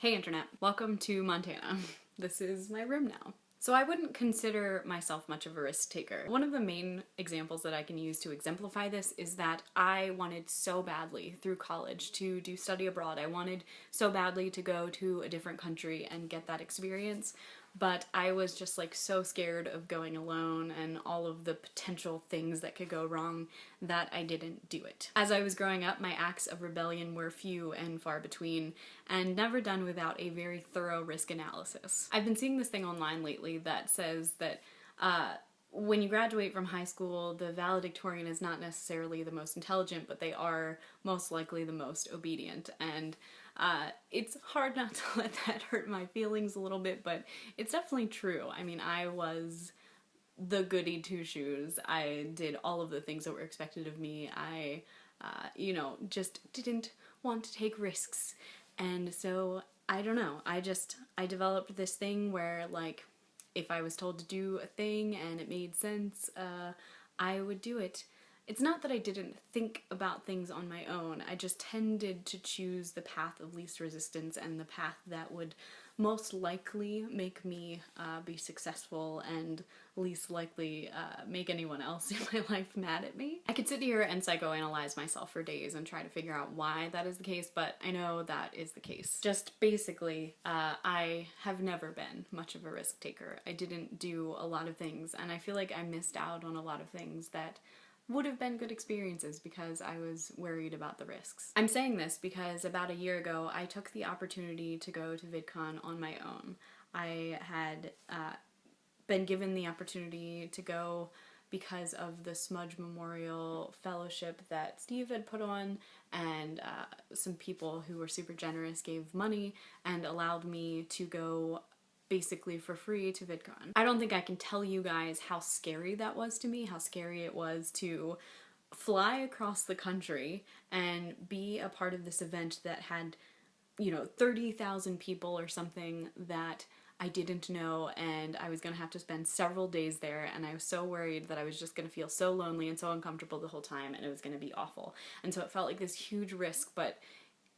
Hey internet, welcome to Montana. This is my room now. So I wouldn't consider myself much of a risk taker. One of the main examples that I can use to exemplify this is that I wanted so badly through college to do study abroad. I wanted so badly to go to a different country and get that experience, but I was just like so scared of going alone and all of the potential things that could go wrong that I didn't do it. As I was growing up, my acts of rebellion were few and far between and never done without a very thorough risk analysis. I've been seeing this thing online lately that says that uh, when you graduate from high school, the valedictorian is not necessarily the most intelligent, but they are most likely the most obedient. And uh, it's hard not to let that hurt my feelings a little bit, but it's definitely true. I mean, I was the goody two shoes. I did all of the things that were expected of me. I, uh, you know, just didn't want to take risks. And so, I don't know, I just, I developed this thing where, like, if I was told to do a thing and it made sense, uh, I would do it. It's not that I didn't think about things on my own, I just tended to choose the path of least resistance and the path that would most likely make me uh, be successful and least likely uh, make anyone else in my life mad at me. I could sit here and psychoanalyze myself for days and try to figure out why that is the case, but I know that is the case. Just basically, uh, I have never been much of a risk taker. I didn't do a lot of things and I feel like I missed out on a lot of things that would have been good experiences because I was worried about the risks. I'm saying this because about a year ago I took the opportunity to go to VidCon on my own. I had uh, been given the opportunity to go because of the Smudge Memorial Fellowship that Steve had put on and uh, some people who were super generous gave money and allowed me to go basically for free to VidCon. I don't think I can tell you guys how scary that was to me, how scary it was to fly across the country and be a part of this event that had, you know, 30,000 people or something that I didn't know and I was gonna have to spend several days there and I was so worried that I was just gonna feel so lonely and so uncomfortable the whole time and it was gonna be awful. And so it felt like this huge risk, but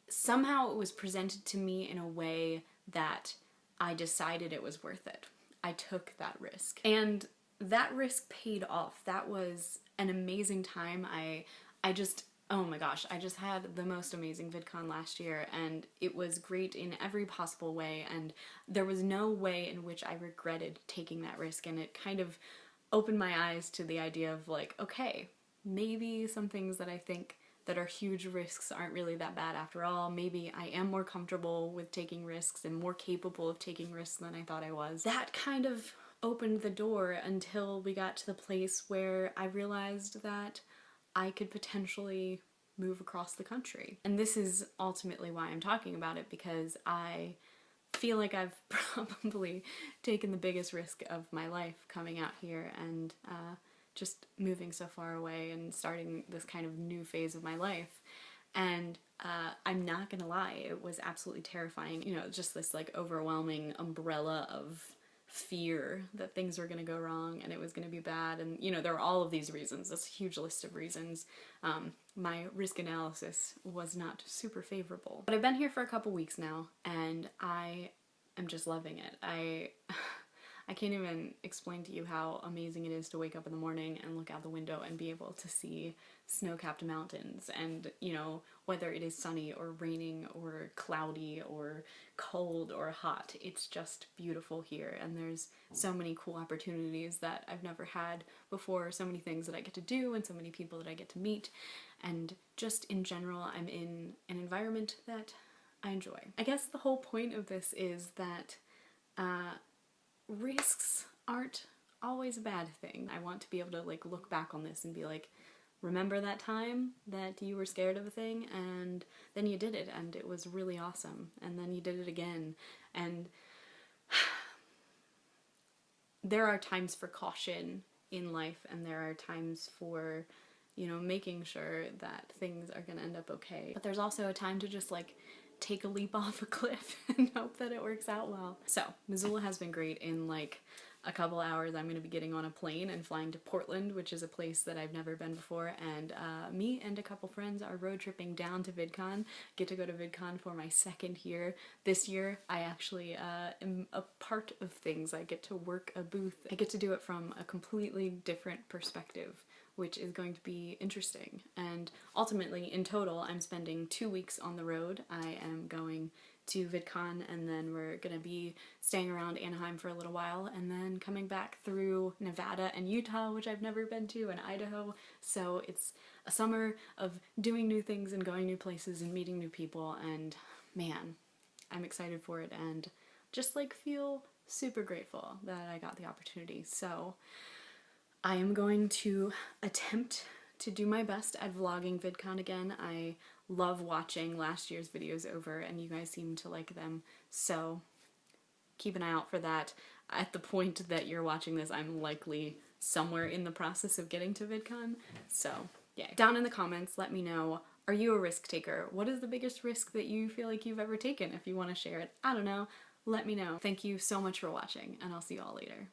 somehow it was presented to me in a way that I decided it was worth it. I took that risk. And that risk paid off. That was an amazing time. I I just oh my gosh, I just had the most amazing VidCon last year and it was great in every possible way and there was no way in which I regretted taking that risk and it kind of opened my eyes to the idea of like, okay, maybe some things that I think that our huge risks aren't really that bad after all. Maybe I am more comfortable with taking risks and more capable of taking risks than I thought I was. That kind of opened the door until we got to the place where I realized that I could potentially move across the country. And this is ultimately why I'm talking about it because I feel like I've probably taken the biggest risk of my life coming out here and uh, just moving so far away and starting this kind of new phase of my life. And uh, I'm not gonna lie, it was absolutely terrifying. You know, just this like overwhelming umbrella of fear that things were gonna go wrong and it was gonna be bad. And you know, there were all of these reasons, this huge list of reasons. Um, my risk analysis was not super favorable. But I've been here for a couple weeks now and I am just loving it. I I can't even explain to you how amazing it is to wake up in the morning and look out the window and be able to see snow-capped mountains and, you know, whether it is sunny or raining or cloudy or cold or hot, it's just beautiful here and there's so many cool opportunities that I've never had before, so many things that I get to do and so many people that I get to meet and just in general I'm in an environment that I enjoy. I guess the whole point of this is that uh, risks aren't always a bad thing. I want to be able to like look back on this and be like, remember that time that you were scared of a thing and then you did it and it was really awesome and then you did it again and there are times for caution in life and there are times for you know making sure that things are gonna end up okay but there's also a time to just like take a leap off a cliff and hope that it works out well. So Missoula has been great in like a couple hours I'm going to be getting on a plane and flying to Portland, which is a place that I've never been before, and uh, me and a couple friends are road tripping down to VidCon. Get to go to VidCon for my second year. This year I actually uh, am a part of things. I get to work a booth. I get to do it from a completely different perspective which is going to be interesting. And ultimately, in total, I'm spending two weeks on the road. I am going to VidCon and then we're gonna be staying around Anaheim for a little while and then coming back through Nevada and Utah, which I've never been to, and Idaho. So it's a summer of doing new things and going new places and meeting new people and man, I'm excited for it and just like feel super grateful that I got the opportunity. So I am going to attempt to do my best at vlogging VidCon again. I love watching last year's videos over and you guys seem to like them, so keep an eye out for that. At the point that you're watching this, I'm likely somewhere in the process of getting to VidCon, so yeah. Down in the comments, let me know, are you a risk taker? What is the biggest risk that you feel like you've ever taken? If you want to share it, I don't know, let me know. Thank you so much for watching, and I'll see you all later.